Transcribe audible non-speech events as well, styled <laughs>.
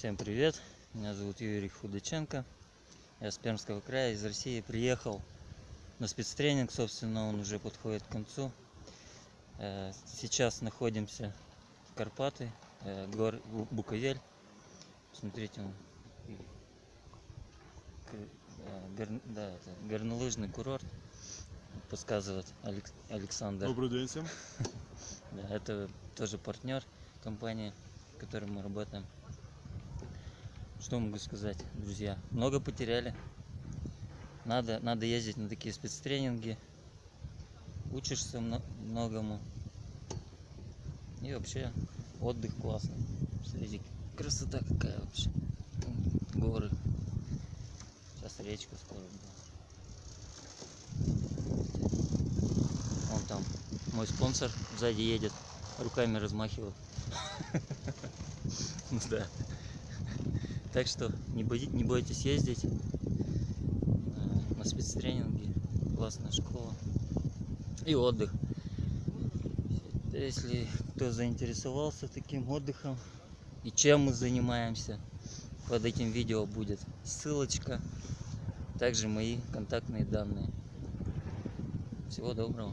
Всем привет! Меня зовут Юрий Худаченко. Я с Пермского края, из России. Приехал на спецтренинг, собственно, он уже подходит к концу. Э, Сейчас находимся в Карпаты, э, гор Бу- Буковель. Смотрите, он э, гор- да, это горнолыжный курорт, подсказывает Алекс- Александр. Добрый день всем. <laughs> Да, это тоже партнер компании, в которой мы работаем. Что могу сказать, друзья? Много потеряли. Надо, надо ездить на такие спецтренинги. Учишься мно- многому. И вообще отдых классный. Смотрите, красота какая вообще. Горы. Сейчас речка скоро будет. Вон там мой спонсор сзади едет, руками размахивает. <laughs> Ну да. Так что не, бои- не бойтесь ездить э, на спецтренинги. Классная школа. И отдых. Если кто заинтересовался таким отдыхом и чем мы занимаемся, под этим видео будет ссылочка. Также мои контактные данные. Всего доброго.